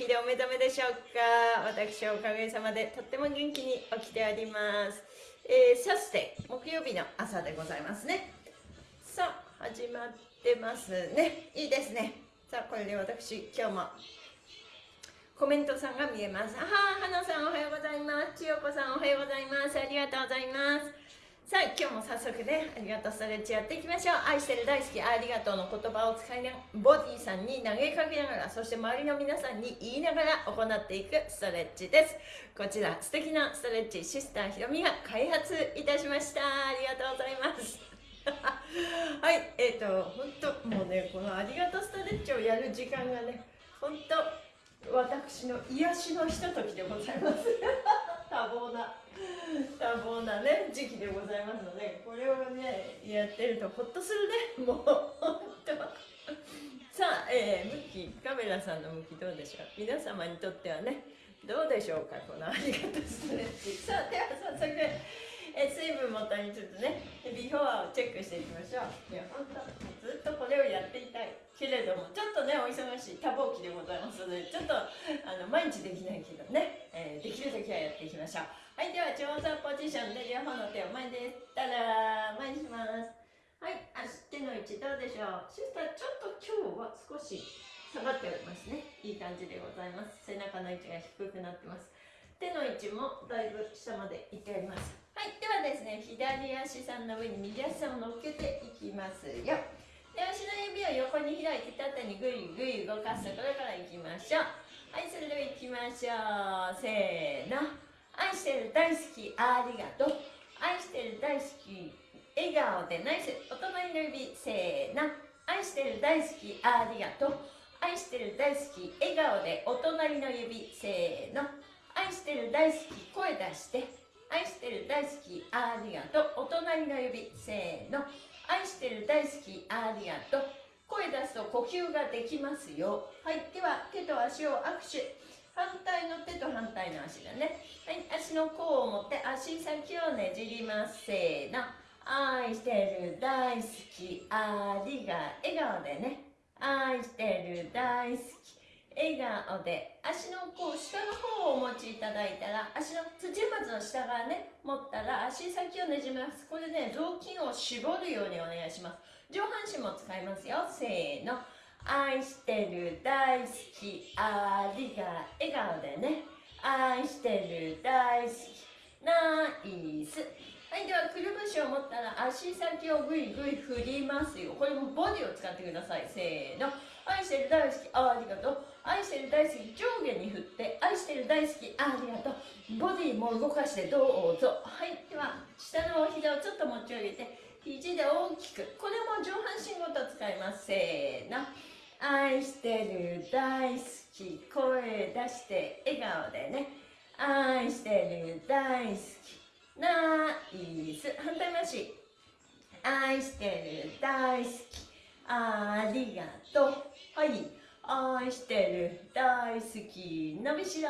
気でお目覚めでしょうか？私はおかげさまでとっても元気に起きております。えー、サステ木曜日の朝でございますね。さあ始まってますね。いいですね。さあこれで私今日もコメントさんが見えますあはあ花さんおはようございます。千代子さんおはようございます。ありがとうございます。さあ今日も早速ねありがとうストレッチやっていきましょう。愛してる大好きありがとうの言葉を使いながらボディさんに投げかけながらそして周りの皆さんに言いながら行っていくストレッチです。こちら素敵なストレッチシスターひろみが開発いたしました。ありがとうございます。はいえっ、ー、と本当もうねこのありがとうストレッチをやる時間がね本当私の癒しのひとときでございます。多忙な多忙なね時期でございますのでこれをねやってるとほっとするね。もう本当さあ、えー、向きカメラさんの向きどうでしょう？皆様にとってはねどうでしょうか？このありがとうストレッチさあでは早速え水分もとにちょっとねビフォアをチェックしていきましょう。いや本当ずっとこれをやっていたい。けれどもちょっとねお忙しい多忙期でございますのでちょっとあの毎日できないけどね、えー、できる時はやっていきましょう。はいでは長座ポジションで両方の手を前でたら前にします。はい足手の位置どうでしょう。そしたらちょっと今日は少し下がっておりますね。いい感じでございます。背中の位置が低くなってます手の位置もだいぶ下までいっております。はいではですね左足さんの上に右足さんを乗っけていきますよ。で足の指を横に開いて縦にぐいぐい動かすところからいきましょう。はいそれではいきましょう。せーの。愛してる大好きありがとう。愛してる大好き笑顔でナイス。お隣の指せーの愛してる大好きありがとう。愛してる大好き笑顔でお隣の指せーの。愛してる大好き声出して。愛してる大好きありがとう。お隣の指せーの。愛してる大好きありがとう。声出すと呼吸ができますよ。はいでは手と足を握手。反対の手と反対の足だね。はい足の甲を持って足先をねじります。せーの。愛してる大好き。ありが笑顔でね。愛してる大好き。笑顔で。足のこう下の方をお持ちいただいたら足の土踏まずの下側ね持ったら足先をねじめます。これね雑巾を絞るようにお願いします。上半身も使いますよ。せーの。愛してる大好きありが笑顔でね。愛してる大好きナイス。はいではくるぶしを持ったら足先をぐいぐい振りますよ。これもボディを使ってください。せーの。愛してる大好きありがとう。愛してる大好き上下に振って愛してる大好きありがとう。ボディも動かしてどうぞ。はいでは下のお膝をちょっと持ち上げて肘で大きくこれも上半身ごと使います。せーの。愛してる大好き。声出して笑顔でね。愛してる大好き。ナイス。反対回し。愛してる大好き。ありがとう。はい。愛してる大好き。伸びしろ。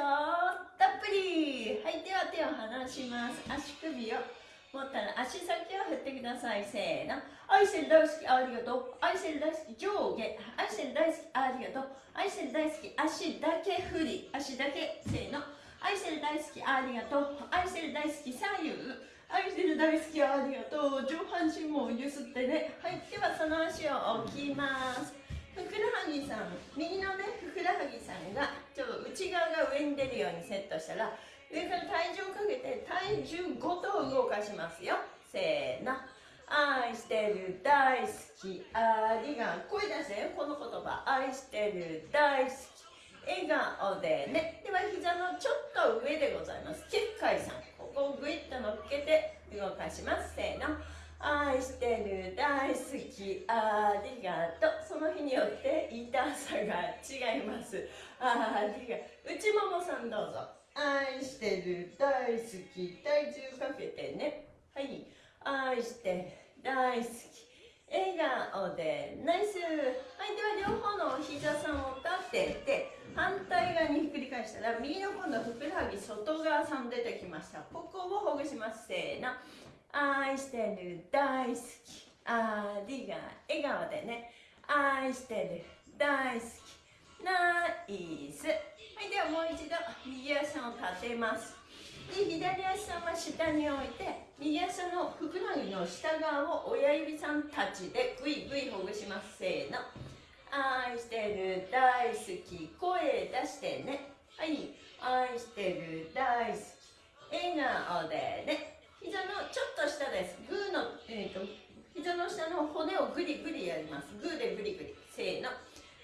たっぷり。はい。では手を離します。足首を。持ったら足先を振ってください。せーの。愛してる大好きありがとう。愛してる大好き上下。愛してる大好きありがとう。愛してる大好き足だけ振り。足だけ。せーの。愛してる大好きありがとう。愛してる大好き左右。愛してる大好きありがとう。上半身もゆすってね。はい。ではその足を置きます。ふくらはぎさん。右のねふくらはぎさんがちょっと内側が上に出るようにセットしたら上から体重をかけて体重ごと動かしますよ。せーの。愛してる大好き。ありが声出してこの言葉。愛してる大好き。笑顔でね。では膝のちょっと上でございます。結界さん。ここをグイッと乗っけて動かします。せーの。愛してる大好き。ありがとう。その日によって痛さが違います。ありが内ももさんどうぞ。愛してる大好き体重かけてね。はい。愛して大好き笑顔でナイス。はいでは両方の膝さんを立てて反対側にひっくり返したら右の今度ふくらはぎ外側さん出てきました。ここをほぐします。せーの。愛してる大好き。ありが笑顔でね。愛してる大好き。ナイス。はいではもう一度右足を立てます。で左足さんは下に置いて右足のふくらはぎの下側を親指さんたちでぐいぐいほぐします。せーの。愛してる大好き。声出してね。はい。愛してる大好き。笑顔でね。膝のちょっと下です。グーの、えーと、膝の下の骨をグリグリやります。グーでグリグリ。せーの。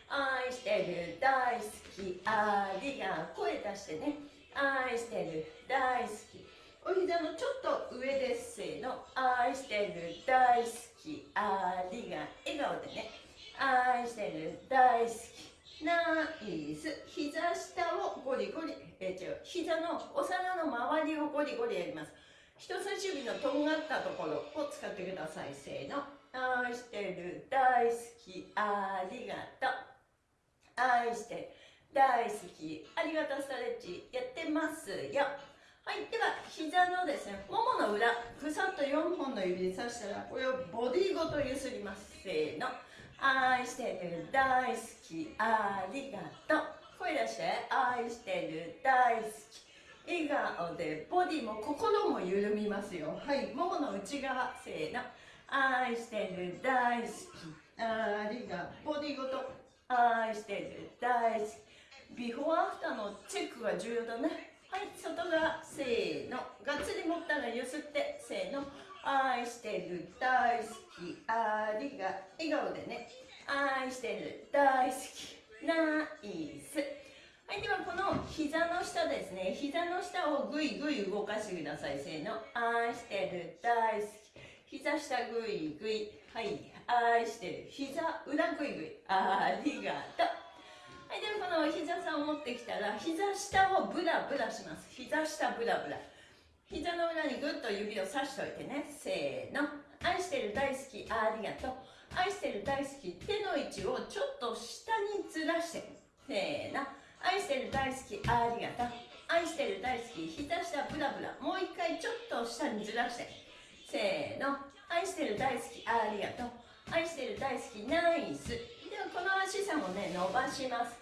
愛してる大好きありが声出してね。愛してる大好き。お膝のちょっと上ですせーの。愛してる大好きありが笑顔でね。愛してる大好き。ナイス。膝下をゴリゴリえ違う膝のお皿の周りをゴリゴリやります。人差し指のとんがったところを使ってくださいせーの。愛してる大好きありがとう。愛して大好きありがとうストレッチやってますよ。はいでは膝のですねももの裏ぐさっと4本の指で刺したらこれをボディごとゆすります。せーの。愛してる大好きありがとう。声出して愛してる大好き。笑顔でボディも心も緩みますよ。はいももの内側。せーの。愛してる大好き。ありがとう。ボディごと愛してる。大好き。ビフォーアフターのチェックが重要だね。はい外側せーの。がっつり持ったらゆすってせーの。愛してる。大好き。ありが笑顔でね。愛してる。大好き。ナイス。はいではこの膝の下ですね。膝の下をぐいぐい動かしてください。せーの。愛してる。大好き。膝下ぐいぐいはい。愛してる。膝裏ぐいぐいありがとう。はいではこの膝さんを持ってきたら膝下をブラブラします。膝下ブラブラ。膝の裏にぐっと指をさしといてね。せーの。愛してる大好き。ありがとう。愛してる大好き手の位置をちょっと下にずらしてせーの。愛してる大好き。ありがとう。愛してる大好き。膝下ブラブラ。もう一回ちょっと下にずらしてせーの。愛してる大好き。ありがとう。愛してる大好きナイス。ではこの足さもね伸ばします。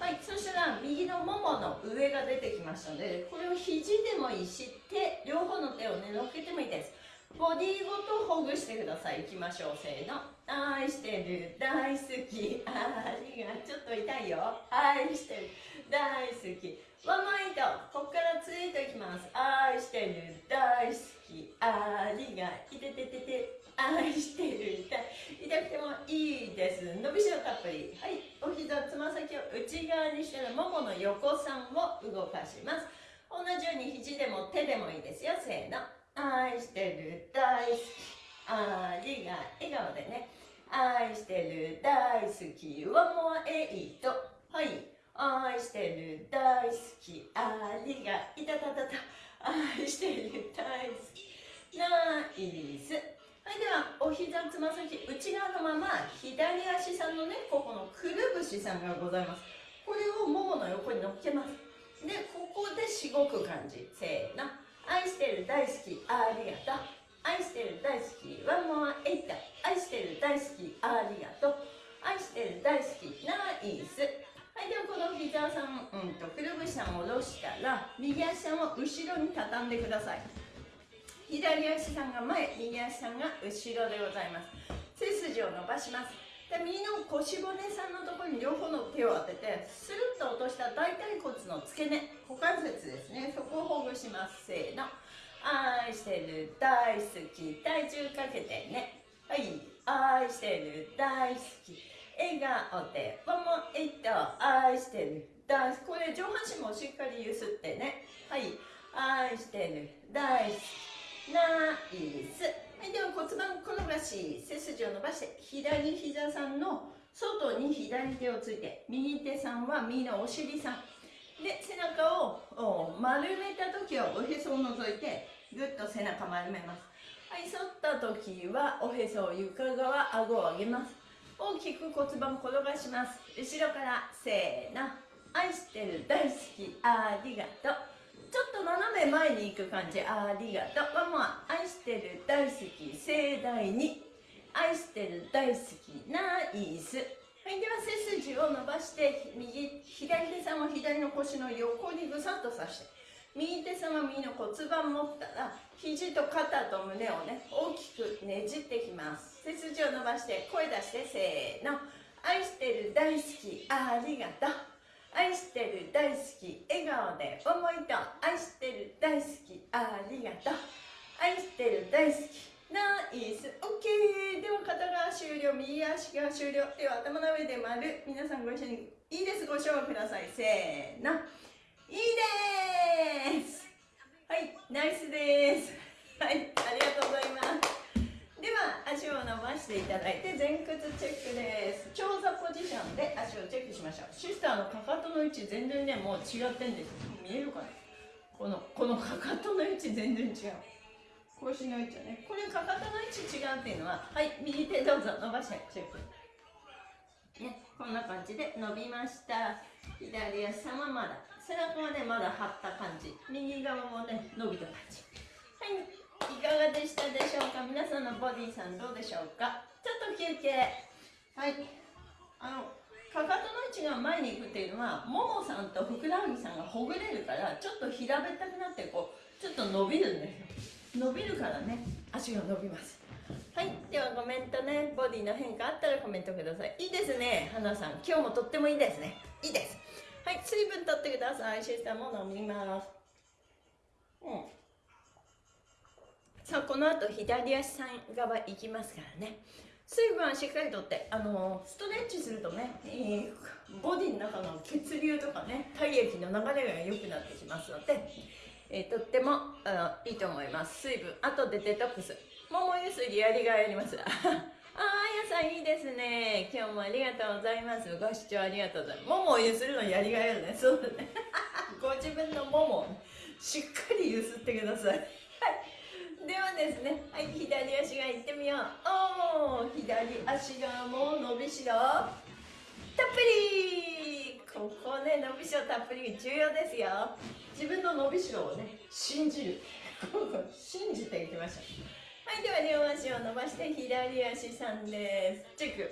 はいそしたら右のももの上が出てきましたのでこれを肘でもいいし手両方の手をね乗っけてもいいです。ボディごとほぐしてください。いきましょう。せーの。愛してる大好き。ありがちょっと痛いよ。愛してる大好き。ワンマイトここからツイートいきます。愛してる大好き。ありが。いてててて。愛してる痛くてもいいです伸びしろたっぷりはいお膝つま先を内側にしたらももの横さんを動かします同じように肘でも手でもいいですよせーの愛してる大好きありが笑顔でね愛してる大好きワンモアエイトはい愛してる大好きありがいたたたた愛してる大好きナイスではお膝つま先内側のまま左足さんのねここのくるぶしさんがございます。これをももの横に乗っけます。でここでしごく感じ。せーの愛してる大好きありがとう。愛してる大好きワンモアエイト愛してる大好きありがとう。愛してる大好きナイス。はいではこの膝さん、うんとくるぶしさんを下ろしたら右足さんを後ろに畳んでください。左足さんが前右足さんが後ろでございます。背筋を伸ばします。で右の腰骨さんのところに両方の手を当ててスルッと落とした大腿骨の付け根股関節ですね。そこをほぐします。せーの。愛してる大好き。体重かけてね。はい。愛してる大好き。笑顔でワンモエイト愛してる大好き。これ上半身もしっかりゆすってね。はい。愛してる大好き。ナイス。はいでは骨盤転がし背筋を伸ばして左膝さんの外に左手をついて右手さんは右のお尻さん。で背中を丸めた時はおへそを除いてぐっと背中丸めます。はい反った時はおへそを床側顎を上げます。大きく骨盤転がします。後ろからせーの。愛してる大好きありがとう。ちょっと斜め前に行く感じ。ありがとう。ワンモア愛してる大好き盛大に。愛してる大好きナイス。はい。では背筋を伸ばして右左手さんは左の腰の横にぐさっとさして。右手さんは右の骨盤持ったら肘と肩と胸をね大きくねじってきます。背筋を伸ばして声出してせーの。愛してる大好きありがとう。愛してる大好き笑顔で思いと愛してる大好きありがとう。愛してる大好き。ナイス。OK では肩が終了。右足が終了。では頭の上で丸皆さんご一緒にいいです。ご唱和ください。せーの。いいです。はい。ナイスです。はい。ありがとうございます。では足を伸ばしていただいて前屈チェックです。長座ポジションで足をチェックしましょう。シスターのかかとの位置全然ねもう違ってんです。見えるかな？このこのかかとの位置全然違う。腰の位置ね。これかかとの位置違うっていうのははい右手どうぞ伸ばしてチェック。ねこんな感じで伸びました。左足様まだ。背中はねまだ張った感じ。右側もね伸びた感じ。はい。いかがでしたでしょうか？皆さんのボディさんどうでしょうか？ちょっと休憩。はい。あのかかとの位置が前に行くっていうのはももさんとふくらはぎさんがほぐれるからちょっと平べったくなってこうちょっと伸びるんですよ。伸びるからね。足が伸びます。はい。ではコメントね。ボディの変化あったらコメントください。いいですね。花さん。今日もとってもいいですね。いいです。はい。水分取ってください。シスターも飲みます。うん。さあこの後左足さん側行きますからね。水分はしっかりとってあのストレッチするとね、えー、ボディの中の血流とかね体液の流れが良くなってきますのでえー、とってもあのいいと思います。水分あとでデトックス。桃ゆすりやりがいあります。ああやさんいいですね。今日もありがとうございます。ご視聴ありがとうございます。桃をゆするのやりがいあるね。そうだね。ご自分の桃を、ね、しっかりゆすってください。はい。ではですねはい左足がいってみよう。おお左足がもう伸びしろ。たっぷり。ここね伸びしろたっぷり重要ですよ。自分の伸びしろをね信じる。信じていきましょう。はいでは両足を伸ばして左足さんです。チェック。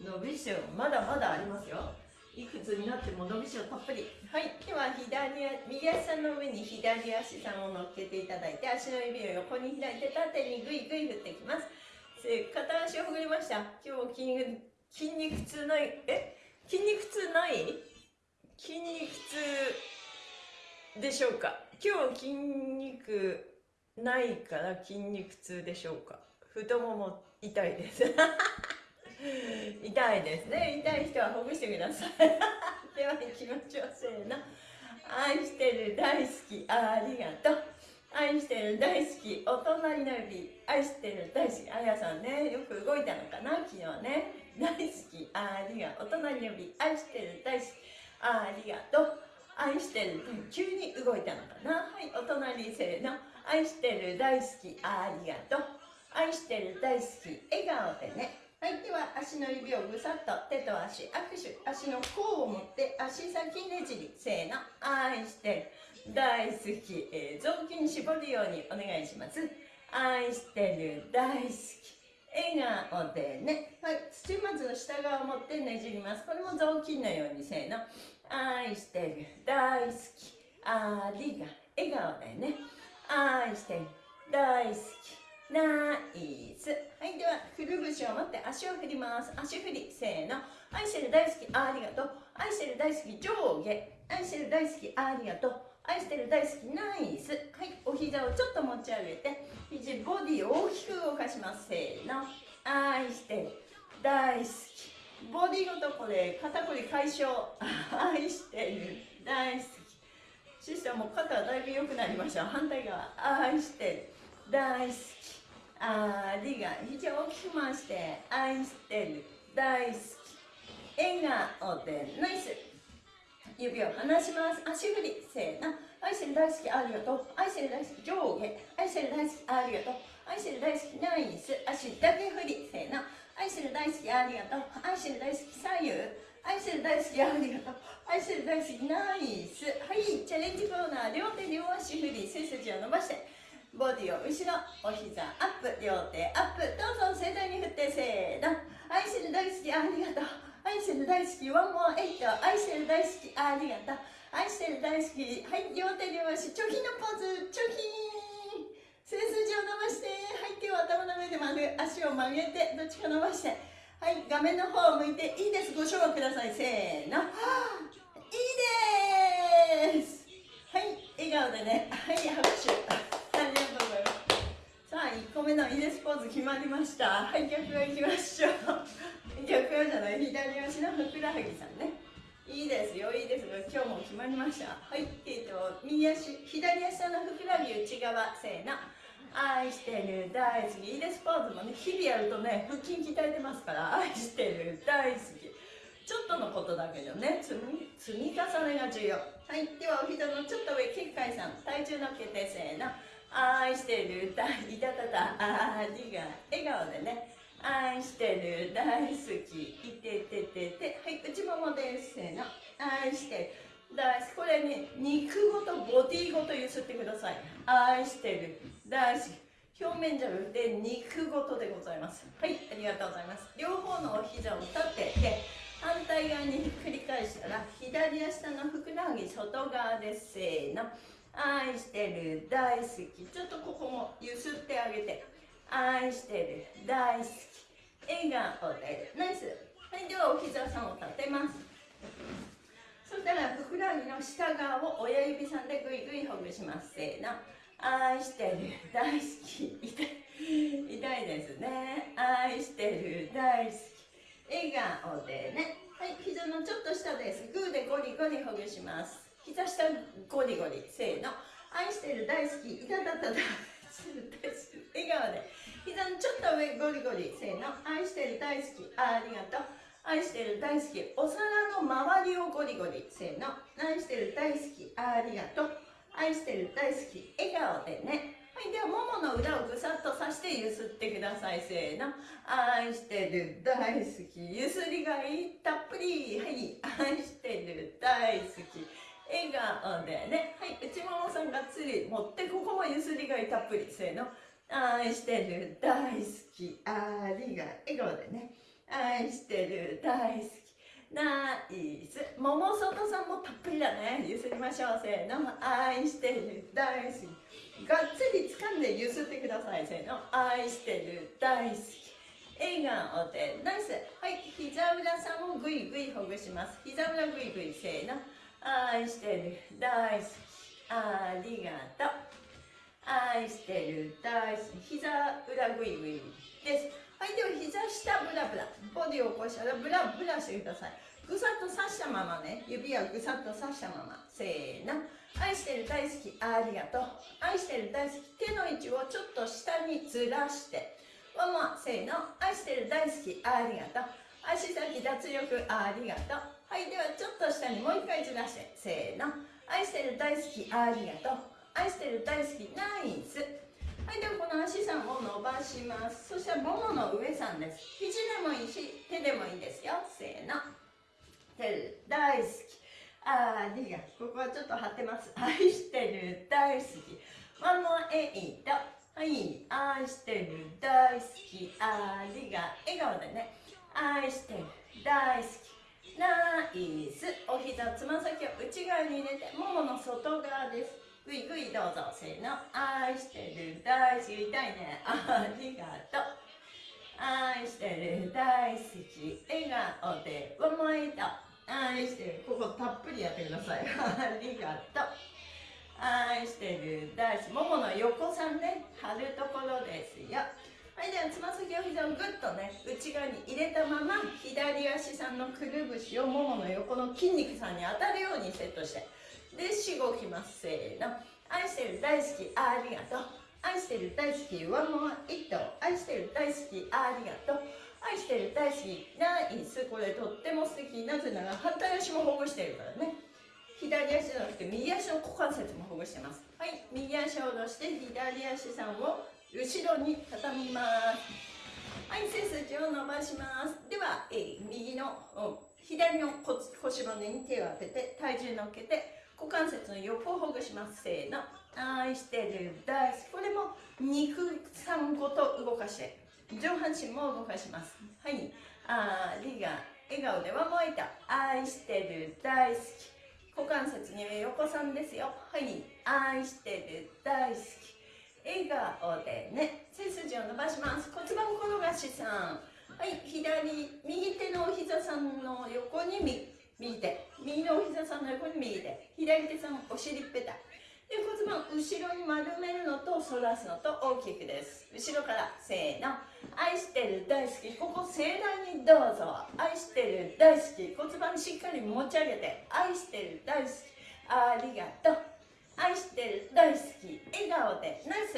伸びしろまだまだありますよいくつになっても伸びしろたっぷり。はいでは左右足さんの上に左足さんを乗っけていただいて足の指を横に開いて縦にグイグイ振っていきます。片足をほぐりました。今日筋筋肉痛ないえ？筋肉痛ない？筋肉痛でしょうか？今日筋肉ないから筋肉痛でしょうか？太もも痛いです。痛いですね。痛い人はほぐしてください。では気持ちをせーの。愛してる大好き。ありがとう。愛してる大好き。お隣の指愛してる大好き。あやさんね。よく動いたのかな？昨日ね。大好き。ありがとう。お隣の指愛してる大好き。ありがとう。愛してる。急に動いたのかな？はいお隣せーの。愛してる大好き。ありがとう。愛してる大好き。笑顔でね。はいでは足の指をぐさっと手と足握手足の甲を持って足先ねじりせーの愛してる大好き、えー、雑巾絞るようにお願いします愛してる大好き笑顔でね。はい。土まず下側を持ってねじります。これも雑巾のようにせーの。愛してる大好きありが笑顔でね愛してる大好きナイス。はいではくるぶしを持って足を振ります。足振りせーの。愛してる大好きありがとう。愛してる大好き上下。愛してる大好きありがとう。愛してる大好きナイス。はいお膝をちょっと持ち上げて肘ボディを大きく動かします。せーの。愛してる大好き。ボディごとこれ肩こり解消。愛してる大好き。シスターも肩だいぶ良くなりました。反対側。愛してる大好き。ありが肘を大きく回して愛してる。大好き。笑顔でナイス。指を離します。足振りせーの。愛してる大好きありがとう。愛してる大好き上下。愛してる大好きありがとう。愛してる大好きナイス。足だけ振り。せーの。愛してる大好きありがとう。愛してる大好き左右。愛してる大好きありがとう。愛してる大好きナイス。はいチャレンジコーナー。両手両足振り。背筋を伸ばして。ボディを後ろお膝アップ両手アップどうぞ盛大に振ってせーの。愛してる大好きありがとう。愛してる大好きワンモアエイト。愛してる大好きありがとう。愛してる大好きはい両手両足チョキのポーズチョキ背筋を伸ばしてはい手を頭の上で曲げ足を曲げてどっちか伸ばして。はい画面の方を向いていいです。ご賞味ください。せーの。いいです。はい笑顔でね。はい拍手。1個目のイエスポーズ決まりました。はい逆側いきましょう。逆側じゃない左足のふくらはぎさんね。いいですよいいですよ。今日も決まりました。はいえっ、と右足左足のふくらはぎ内側せーの。愛してる大好き。いいですポーズもね日々やるとね腹筋鍛えてますから。愛してる大好き。ちょっとのことだけどね積み積み重ねが重要。はいではお膝のちょっと上結界さん。体重のっけてせーの。愛してる大いたたたありが笑顔でね。愛してる大好きいてててて。はい内ももですせの愛してる。大好き。これね肉ごとボディごとゆすってください。愛してる大好き。表面じゃなくて肉ごとでございます。はいありがとうございます。両方のお膝を立てて反対側に繰り返したら左足のふくらはぎ外側ですせーの。愛してる大好き。ちょっとここもゆすってあげて。愛してる大好き。笑顔で。ナイス。はいではお膝さんを立てます。そしたらふくらはぎの下側を親指さんでぐいぐいほぐします。せーの。愛してる大好き。痛い。痛いですね。愛してる大好き。笑顔でね。はい膝のちょっと下です。グーでゴリゴリほぐします。膝下ゴリゴリせーの愛してる大好きいたたたたす。る大好き笑顔で膝のちょっと上ゴリゴリせーの愛してる大好きありがとう愛してる大好きお皿の周りをゴリゴリせーの愛してる大好きあありがと。う愛してる大好き笑顔でね。はいではももの裏をぐさっとさしてゆすってください。せーの。愛してる大好きゆすりがいたっぷり。はい。愛してる大好き。笑顔でね。はい内ももさんがっつり持ってここもゆすりがいたっぷり。せーの。愛してる大好き。ありが笑顔でね。愛してる大好き。ナイス。桃外さんもたっぷりだね。ゆすりましょう。せーの。愛してる大好き。がっつり掴んでゆすってください。せーの。愛してる大好き。笑顔で。ナイス。はい膝裏さんもぐいぐいほぐします。膝裏ぐいぐい。せーの。愛してる。大好き。ありがとう。愛してる。大好き。膝裏ぐいぐいです。はいでは膝下ブラブラ。ボディを起こしたらブラブラしてください。ぐさっと刺したままね。指はぐさっと刺したまま。せーの。愛してる大好き。ありがとう。愛してる大好き。手の位置をちょっと下にずらして。ワンワンせーの。愛してる大好き。ありがとう。足先脱力。ありがとう。はいではちょっと下にもう一回ずらしてせーの。愛してる大好きありがとう。愛してる大好きナイス。はいではこの足さんを伸ばします。そしたらももの上さんです。肘でもいいし手でもいいですよ。せーの。手大好き。ありがとう。ここはちょっと張ってます。愛してる大好き。ワンモアエイトはい愛してる大好き。ありが笑顔でね。愛してる大好き。ナイスお膝つま先を内側に入れてももの外側です。ぐいぐいどうぞ。せーの。愛してる。大好き。痛いねありがとう。愛してる。大好き。笑顔でワンモイト愛してる。ここたっぷりやってください。ありがとう。愛してる。大好き。ももの横さんね。貼るところですよ。はいではつま先を膝をぐっとね内側に入れたまま左足さんのくるぶしをももの横の筋肉さんに当たるようにセットしてでしごきます。せーの。愛してる大好きありがとう。愛してる大好きワンモアイット。愛してる大好きありがとう。愛してる大好きナイス。これとっても素敵なぜなら反対足もほぐしてるからね。左足じゃなくて右足の股関節もほぐしてます。はい右足を下ろして左足さんを後ろに畳みます。はい背筋を伸ばします。では、えー、右の左の腰骨に手を当てて体重乗っけて股関節の横をほぐします。せーの。愛してる大好き。これも肉さんごと動かして上半身も動かします。はい。ありが笑顔ではもえた。愛してる。大好き。股関節に横さんですよ。はい。愛してる。大好き。笑顔でね背筋を伸ばします。骨盤転がしさん。はい左右手のお膝さんの横に右手。右のお膝さんの横に右手。左手さんお尻ペタで骨盤後ろに丸めるのと反らすのと大きくです。後ろからせーの。愛してる大好き。ここ盛大にどうぞ。愛してる大好き。骨盤しっかり持ち上げて。愛してる大好き。ありがとう。愛してる大好き笑顔でナイス。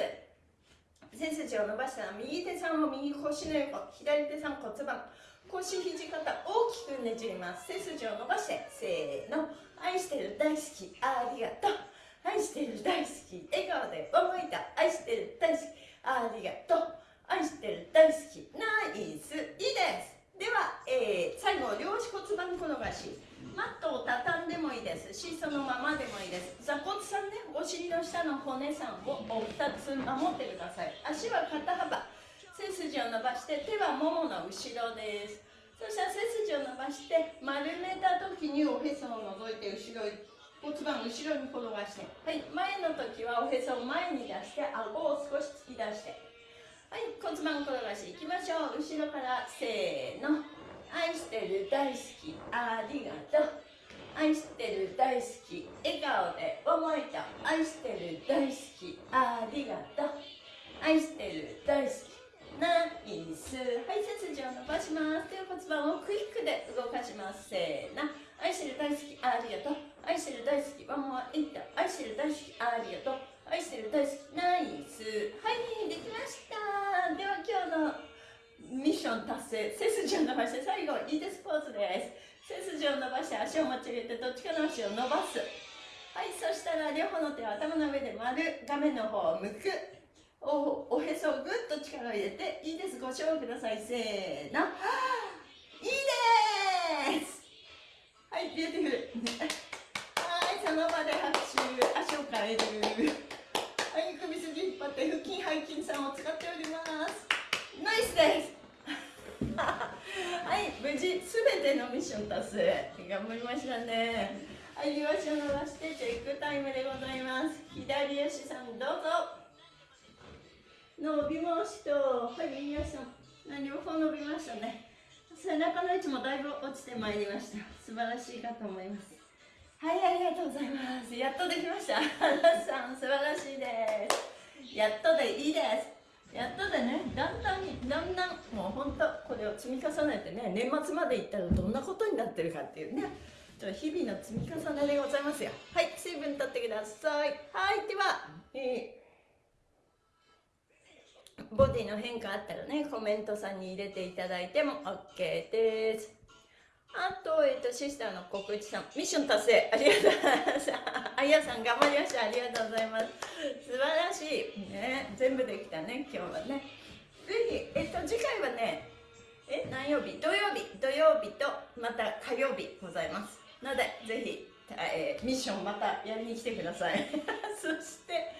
背筋を伸ばしたら右手さんを右腰の横左手さん骨盤。腰肘肩大きくねじります。背筋を伸ばしてせーの。愛してる大好きありがとう。愛してる大好き。笑顔で思いた。愛してる大好き。ありがとう。愛してる大好き。ナイス。いいです。では、えー、最後両足骨盤転がし。マットを畳んでもいいですしそのままでもいいです。座骨さんねお尻の下の骨さんをお二つ守ってください。足は肩幅。背筋を伸ばして手はももの後ろです。そしたら背筋を伸ばして丸めた時におへそを覗いて後ろ骨盤後ろに転がして。はい。前の時はおへそを前に出して顎を少し突き出して。はい。骨盤転がしいきましょう。後ろからせーの。愛してる大好きありがとう。愛してる大好き笑顔で思いと愛してる大好きありがとう。愛してる大好き。ナイス。はい背筋を伸ばします。手を骨盤をクイックで動かします。せーの愛してる大好きありがとう。愛してる大好きワンモアインタ愛してる大好きありがとう。愛してる大好きナイスはいできました。では今日のミッション達成。背筋を伸ばして最後いいです。ポーズです。背筋を伸ばして足を持ち上げてどっちかの足を伸ばす。はいそしたら両方の手を頭の上で丸画面の方を向く。おへそをぐっと力を入れていいです。ご唱和ください。せーの。いいです。はい beautiful。はいその場で拍手。足を変える。はい首筋引っ張って腹筋背筋さんを使っております。ナイスです。はい無事すべてのミッション達成。頑張りましたね。はい両足を伸ばしてチェックタイムでございます。左足さんどうぞ。伸びました。はい右足さん。両方伸びましたね。背中の位置もだいぶ落ちてまいりました。素晴らしいかと思います。はいありがとうございます。やっとできました。花さん素晴らしいです。やっとでいいです。やっとでね。だんだんだんだんもう本当これを積み重ねてね年末までいったらどんなことになってるかっていうね。ちょ日々の積み重ねでございますよ。はい水分取ってください。はいでは、えー、ボディの変化あったらねコメントさんに入れていただいても OK です。あと、えっと、シスターの告知さん、ミッション達成、ありがとうございます。あやさん、頑張りました。ありがとうございます。素晴らしい。ね、全部できたね、今日はね。ぜひ、えっと、次回はね、え、何曜日？土曜日、土曜日と、また火曜日ございます。ので、ぜひ、えー、ミッションまたやりに来てください。そして、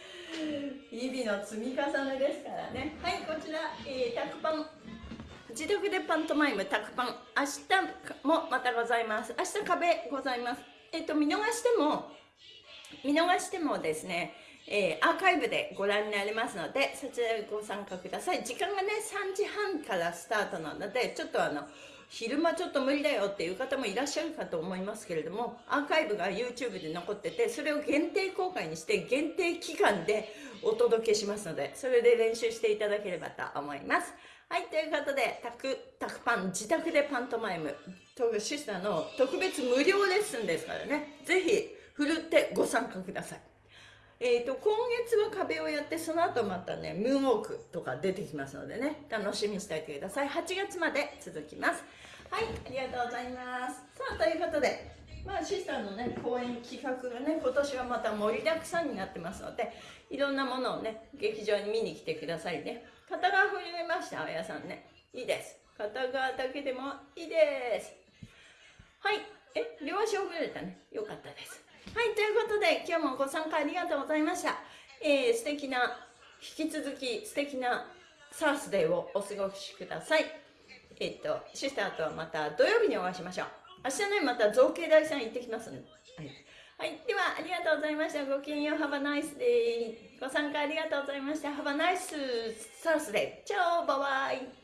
日々の積み重ねですからね。はい、こちら、えー、100パン。自宅でパントマイムタクパン明日もまたございます。明日壁ございます。えっと見逃しても見逃してもですねえー、アーカイブでご覧になれますのでそちらでご参加ください。時間がね3時半からスタートなのでちょっとあの昼間ちょっと無理だよっていう方もいらっしゃるかと思いますけれどもアーカイブが YouTube で残っててそれを限定公開にして限定期間でお届けしますのでそれで練習していただければと思います。はい、ということで、タク、タクパン、自宅でパントマイム、シスターの特別無料レッスンですからね、ぜひ、ふるってご参加ください。えっ、ー、と、今月は壁をやって、その後またね、ムーンウォークとか出てきますのでね、楽しみにしておいてください。8月まで続きます。はい、ありがとうございます。さあ、ということで、まあ、シスターのね、公演企画がね、今年はまた盛りだくさんになってますので、いろんなものをね、劇場に見に来てくださいね。片側振りました、あやさんね。いいです。片側だけでもいいです。はい。え、両足ほぐれたね。よかったです。はい、ということで、今日もご参加ありがとうございました。えー、素敵な、引き続き素敵なサースデーをお過ごしください。えっ、と、シスターとはまた土曜日にお会いしましょう。明日ね、また造形大さん行ってきますんで。はい。はい、では、ありがとうございました。ごきげんよう、Have a nice day。ご参加ありがとうございました。Have a nice Thursday。チャオ、バイバイ。